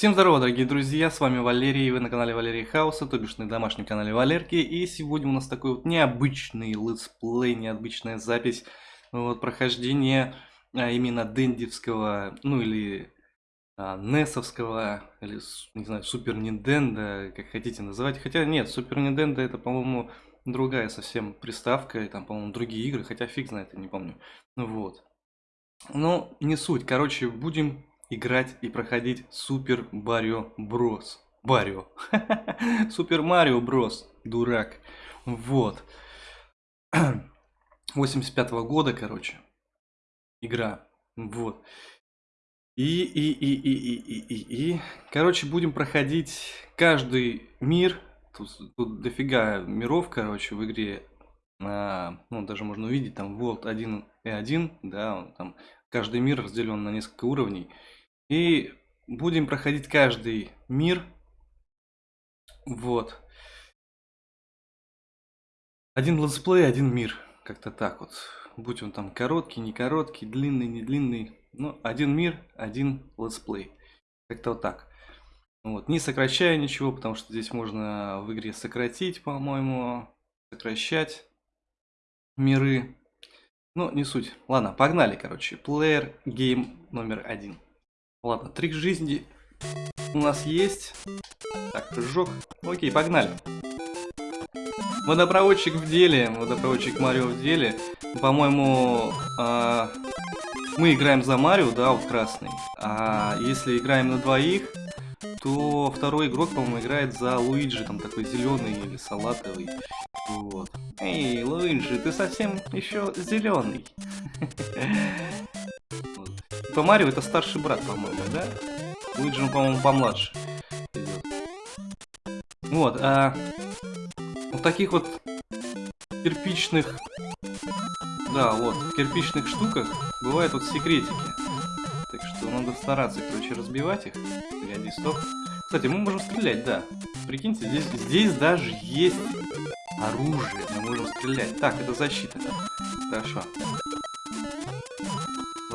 Всем здорово, дорогие друзья, с вами Валерий, и вы на канале Валерий Хауса, то бишь на домашнем канале Валерки, и сегодня у нас такой вот необычный летсплей, необычная запись, вот, прохождение а, именно дендивского, ну или а, несовского, или, не знаю, Super Nintendo, как хотите называть, хотя нет, Super Nintendo это, по-моему, другая совсем приставка, и там, по-моему, другие игры, хотя фиг знает, я не помню, вот. Ну, не суть, короче, будем играть и проходить Супер Марио Брос. Барио. Супер Марио Брос. Дурак. Вот. 85 -го года, короче. Игра. Вот. И, и, и, и, и, и, и, и. Короче, будем проходить каждый мир. Тут, тут дофига миров, короче, в игре. А, ну, даже можно увидеть, там, вот, 1 и 1, да, там, каждый мир разделен на несколько уровней. И будем проходить каждый мир. Вот. Один летсплей, один мир. Как-то так вот. Будь он там короткий, не короткий, длинный, не длинный. Ну, один мир, один летсплей. Как-то вот так. Вот. Не сокращая ничего, потому что здесь можно в игре сократить, по-моему. Сокращать миры. Ну, не суть. Ладно, погнали, короче. Player Game номер один. Ладно, трик жизни у нас есть. Так, прыжок. Окей, погнали. Водопроводчик в деле. Водопроводчик Марио в деле. По-моему, э, мы играем за Марио, да, вот красный. А если играем на двоих, то второй игрок, по-моему, играет за Луиджи, там такой зеленый или салатовый. Вот. Эй, Луиджи, ты совсем еще зеленый. По Марио это старший брат, по-моему, да? Луиджи, по-моему, помладше. Вот, а в таких вот кирпичных, да, вот, в кирпичных штуках бывают вот секретики. Так что надо стараться, короче, разбивать их. Погоди, стоп. Кстати, мы можем стрелять, да. Прикиньте, здесь, здесь даже есть оружие. Мы можем стрелять. Так, это защита. Хорошо.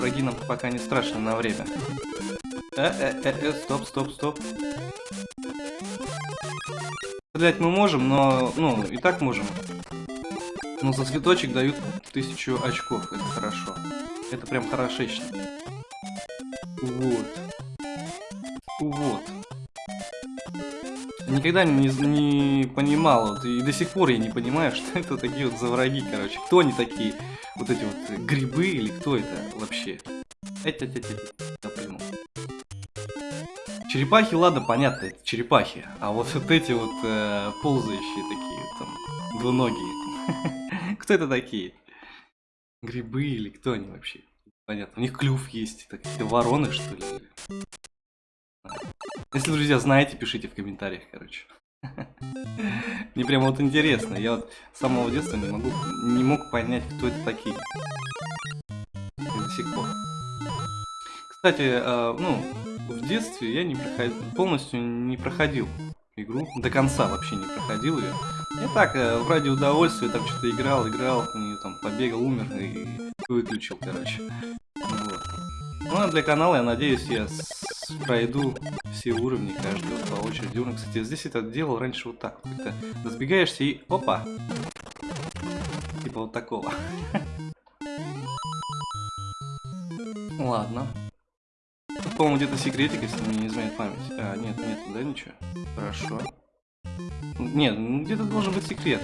Враги нам пока не страшны на время. Э, э, э, э, стоп, стоп, стоп. Стрелять мы можем, но, ну, и так можем. Но за цветочек дают тысячу очков, это хорошо. Это прям хорошечно. Никогда не, не понимал, вот, и до сих пор я не понимаю, что это такие вот за враги, короче. Кто они такие? вот эти вот грибы или кто это вообще? Эть, эть, эть. Я пойму. Черепахи, ладно, понятно, это черепахи. А вот, вот эти вот э, ползающие такие, там, двуногие. Кто это такие? Грибы или кто они вообще? Понятно, у них клюв есть. Это какие-то вороны, что ли? Если, друзья, знаете, пишите в комментариях, короче. Мне прям вот интересно. Я вот с самого детства не могу, не мог понять, кто это такие. До сих пор. Кстати, э, ну, в детстве я не проходил, полностью не проходил игру. До конца вообще не проходил ее. Я так, э, ради удовольствия, там что-то играл, играл, нее там побегал, умер и выключил, короче. Вот. Ну а для канала, я надеюсь, я пройду все уровни, каждый вот по очереди уровня. Кстати, здесь это делал раньше вот так. Как-то разбегаешься и опа! Типа вот такого. Ладно. Тут, по-моему, где-то секретик, если мне не изменяет память. А, нет, нет, да, ничего. Хорошо. Нет, ну, где-то должен быть секрет.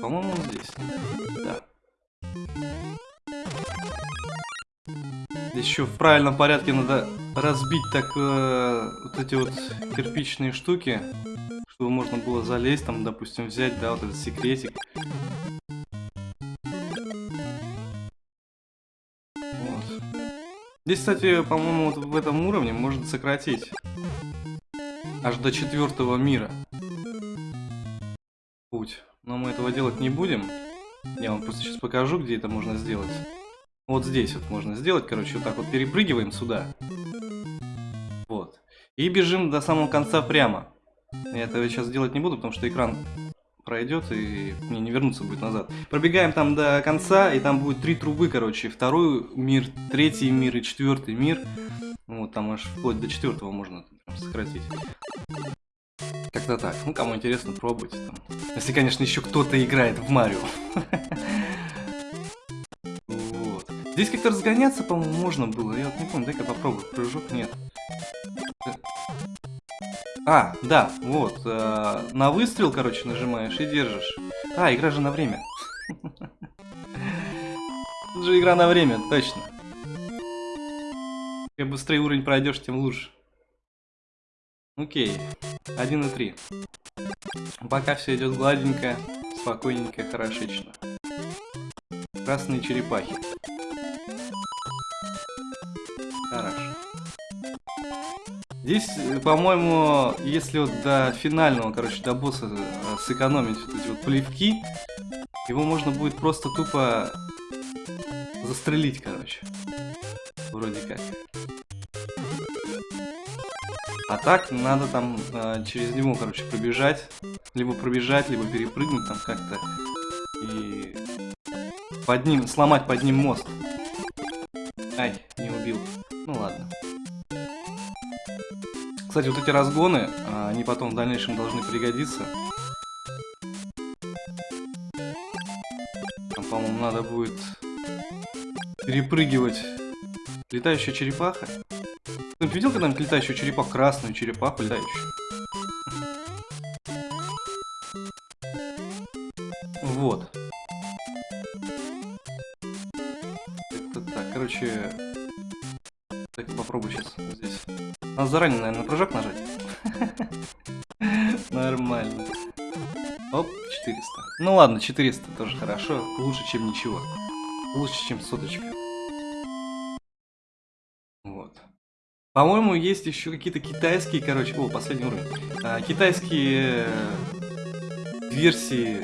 По-моему, здесь. Да. Еще в правильном порядке надо разбить так э, вот эти вот кирпичные штуки, чтобы можно было залезть, там, допустим, взять, да, вот этот секретик. Вот. Здесь, кстати, по-моему, вот в этом уровне можно сократить аж до четвертого мира путь. Но мы этого делать не будем. Я вам просто сейчас покажу, где это можно сделать. Вот здесь вот можно сделать, короче, вот так вот перепрыгиваем сюда. Вот. И бежим до самого конца прямо. Я этого сейчас делать не буду, потому что экран пройдет и мне не вернуться будет назад. Пробегаем там до конца, и там будет три трубы, короче. Второй мир, третий мир и четвертый мир. Вот, там аж вплоть до четвертого можно сократить. Как-то так. Ну, кому интересно, пробуйте там. Если, конечно, еще кто-то играет в Марио. Здесь как-то разгоняться, по-моему, можно было. Я вот не помню, дай-ка попробую. Прыжок нет. А, да, вот. Э, на выстрел, короче, нажимаешь и держишь. А, игра же на время. Тут же игра на время, точно. Чем быстрее уровень пройдешь, тем лучше. Окей. 1 и 3. Пока все идет гладенько, спокойненько, хорошечно. Красные черепахи. Здесь, э, по-моему, если вот до финального, короче, до босса э, сэкономить вот эти вот плевки, его можно будет просто тупо застрелить, короче. Вроде как. А так надо там э, через него, короче, пробежать. Либо пробежать, либо перепрыгнуть там как-то. И под ним, сломать под ним мост. Кстати, вот эти разгоны, а, они потом в дальнейшем должны пригодиться. Там, по-моему, надо будет перепрыгивать летающая черепаха. Ты видел когда-нибудь летающую черепаху? Красную черепаху летающую. Ладно, 400 тоже хорошо. Лучше, чем ничего. Лучше, чем соточка. По-моему, есть еще какие-то китайские, короче... О, последний уровень. А, китайские э, версии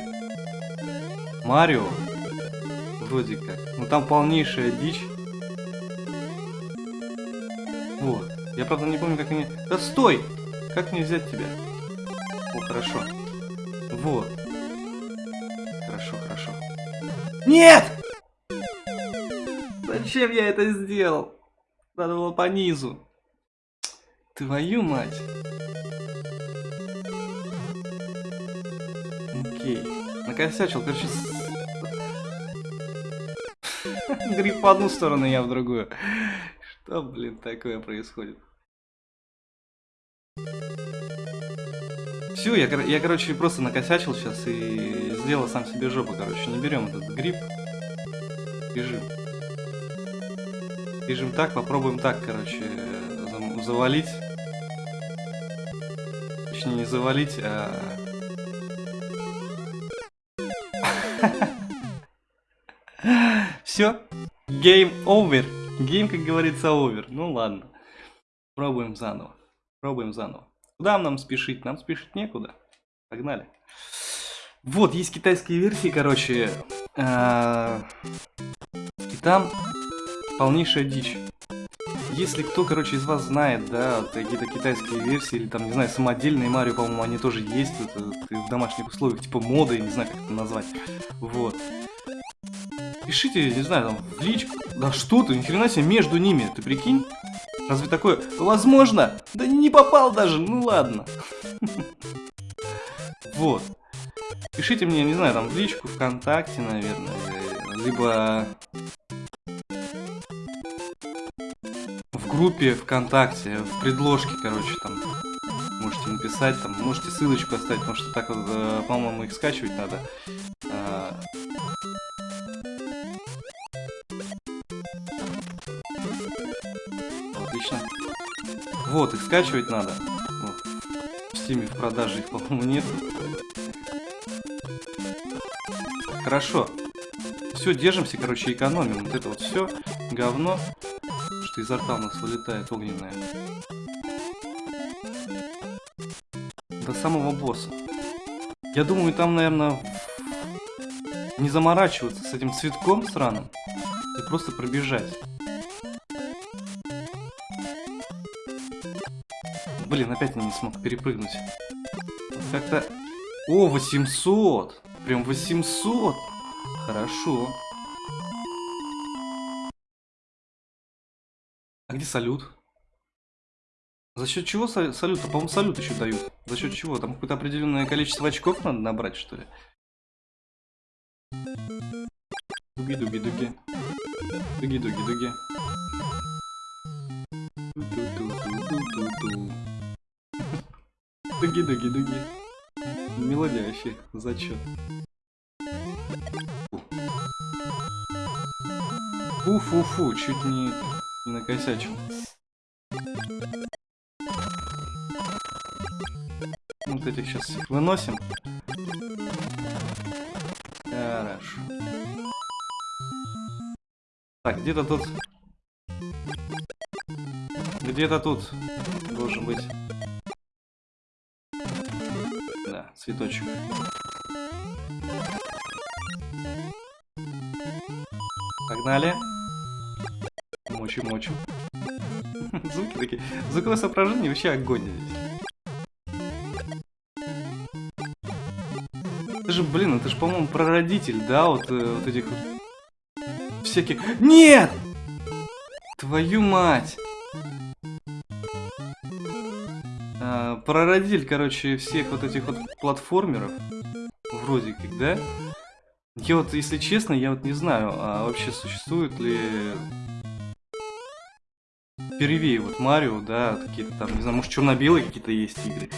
Марио. Вроде как. Ну там полнейшая дичь. Вот. Я, правда, не помню, как они... Да стой! Как мне взять тебя? О, хорошо. Вот. Хорошо, хорошо. Нет! Зачем я это сделал? Надо было по низу. Твою мать. Окей. Накосячил, короче... Гриб в одну сторону, я в другую. Что, блин, такое происходит? Все, я, я, короче, просто накосячил сейчас и сделал сам себе жопу, короче. Не берем этот гриб. Бежим. Бежим так, попробуем так, короче, завалить. Точнее, не завалить, а... Все. Game over. Гейм, как говорится, over. Ну ладно. Пробуем заново. Пробуем заново. Куда нам спешить? Нам спешить некуда. Погнали. Вот, есть китайские версии, короче. А, и там полнейшая дичь. Если кто, короче, из вас знает, да, какие-то китайские версии, или там, не знаю, самодельные Марио, по-моему, они тоже есть это, в домашних условиях, типа моды, не знаю, как это назвать. Вот. Пишите, не знаю, там, в личку. Да что ты, ни хрена себе, между ними, ты прикинь? Разве такое возможно? Да не попал даже, ну ладно. Вот. Пишите мне, не знаю, там, в личку, ВКонтакте, наверное, либо группе ВКонтакте, в предложке, короче, там можете написать, там можете ссылочку оставить, потому что так э, по-моему, их скачивать надо. Вот, их скачивать надо. Вот. В стиме в продаже их, по-моему, нет. Хорошо. Все, держимся, короче, экономим. Вот это вот все говно что изо рта у нас вылетает огненная. До самого босса. Я думаю, там, наверное, не заморачиваться с этим цветком сраным и просто пробежать. Блин, опять я не смог перепрыгнуть. Как-то О, 800. Прям 800. Хорошо. А где салют? За счет чего салют? По-моему, салют еще дают. За счет чего? Там какое-то определенное количество очков надо набрать, что ли? Дуги-дуги-дуги. Дуги-дуги-дуги. Дуги-дуги-дуги. Мелодия вообще, зачет. Фу-фу-фу, чуть не, не накосячил. Вот этих сейчас выносим. Хорошо. Так, где-то тут... Где-то тут должен быть... цветочек. Погнали. Мочи-мочи. Звуки такие. Звуковое соображение вообще огонь. Это же, блин, это же, по-моему, прародитель, да, вот, э, вот этих вот всяких... Нет! Твою мать! Прародитель, короче, всех вот этих вот платформеров. Вроде как, да? Я вот, если честно, я вот не знаю, а вообще существует ли первее вот Марио, да, какие-то там, не знаю, может черно-белые какие-то есть игры.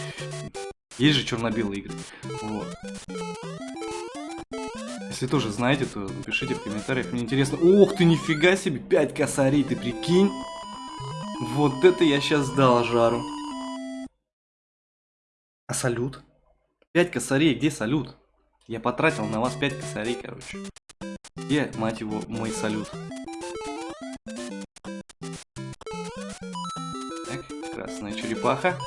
Есть же черно-белые игры. Вот. Если тоже знаете, то напишите в комментариях, мне интересно. Ох ты, нифига себе, 5 косарей, ты прикинь? Вот это я сейчас дал жару. А салют? 5 косарей, где салют? Я потратил на вас 5 косарей, короче. Где, мать его, мой салют? Так, красная черепаха.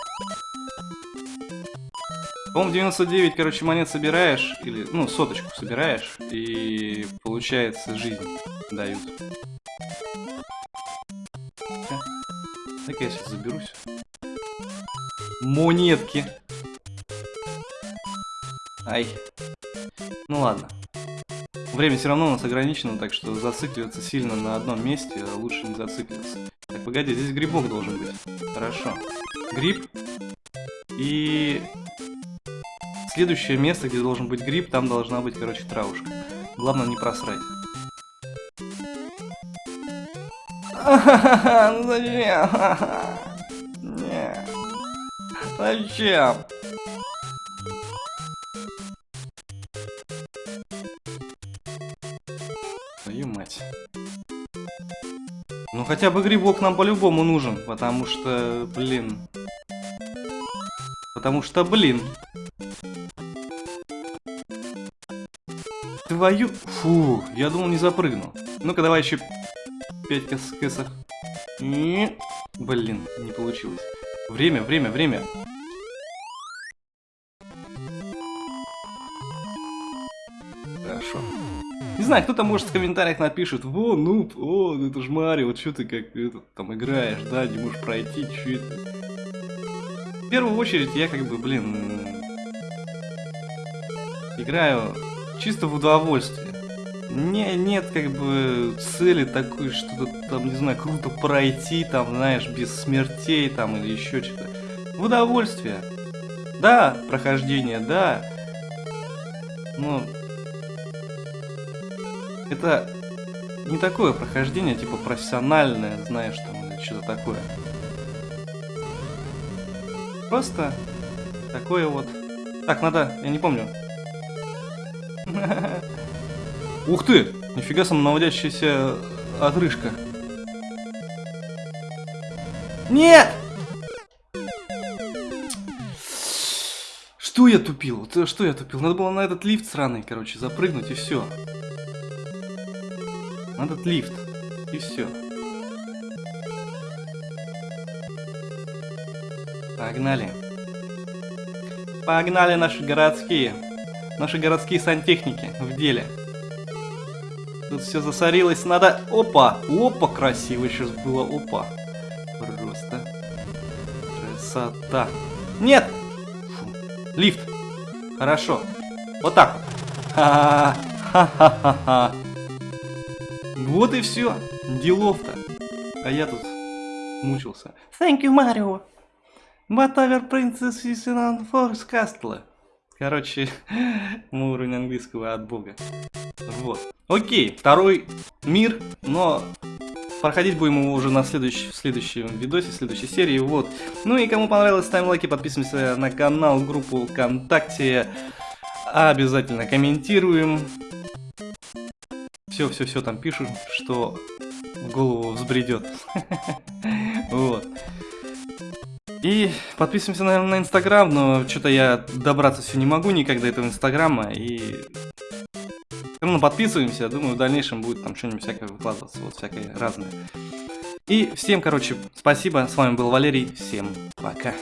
По-моему, 99, короче, монет собираешь, или, ну, соточку собираешь, и получается жизнь дают. Так я сейчас заберусь. Монетки. Ай. Ну ладно. Время все равно у нас ограничено, так что зацикливаться сильно на одном месте лучше не зацикливаться. Так, погоди, здесь грибок должен быть. Хорошо. Гриб. И Следующее место, где должен быть гриб, там должна быть, короче, травушка. Главное не просрать. Ну зачем? Зачем? Хотя бы грибок нам по-любому нужен, потому что, блин. Потому что, блин. Твою... Фу, я думал не запрыгну. Ну-ка, давай еще 5 кэс кэсов. Блин, не получилось. Время, время, время. Знаю, кто-то может в комментариях напишет, во, ну, о, ну это ж Марио, вот что ты как этот, там играешь, да, не можешь пройти, что это. В первую очередь я как бы, блин, играю чисто в удовольствие. Не, нет как бы цели такой, что-то там, не знаю, круто пройти, там, знаешь, без смертей там или еще что-то. В удовольствие. Да, прохождение, да. Но это не такое прохождение, типа профессиональное, знаешь, там, что-то такое. Просто такое вот. Так, надо, я не помню, Ух ты! Нифига самонаводящаяся отрыжка. Нет! Что я тупил? Что я тупил? Надо было на этот лифт сраный, короче, запрыгнуть и все. На этот лифт. И все. Погнали. Погнали наши городские. Наши городские сантехники в деле. Тут все засорилось, надо... Опа! Опа, красиво сейчас было, опа. Просто. Красота. Нет! Фу. Лифт. Хорошо. Вот так вот. Ха-ха-ха-ха. Вот и все. Делов-то. А я тут мучился. Thank you, Mario. Whatever princess is in on force castle. Короче, мой уровень английского от бога. Вот. Окей, второй мир, но проходить будем его уже на следующ, в следующем видосе, в следующей серии. Вот. Ну и кому понравилось, ставим лайки, подписываемся на канал, группу ВКонтакте. Обязательно комментируем. Все-все-все там пишут, что в голову взбредет. Вот. И подписываемся, наверное, на Инстаграм, но что-то я добраться все не могу никогда этого Инстаграма. И ну, подписываемся, думаю, в дальнейшем будет там что-нибудь всякое выкладываться, вот всякое разное. И всем, короче, спасибо, с вами был Валерий, всем пока.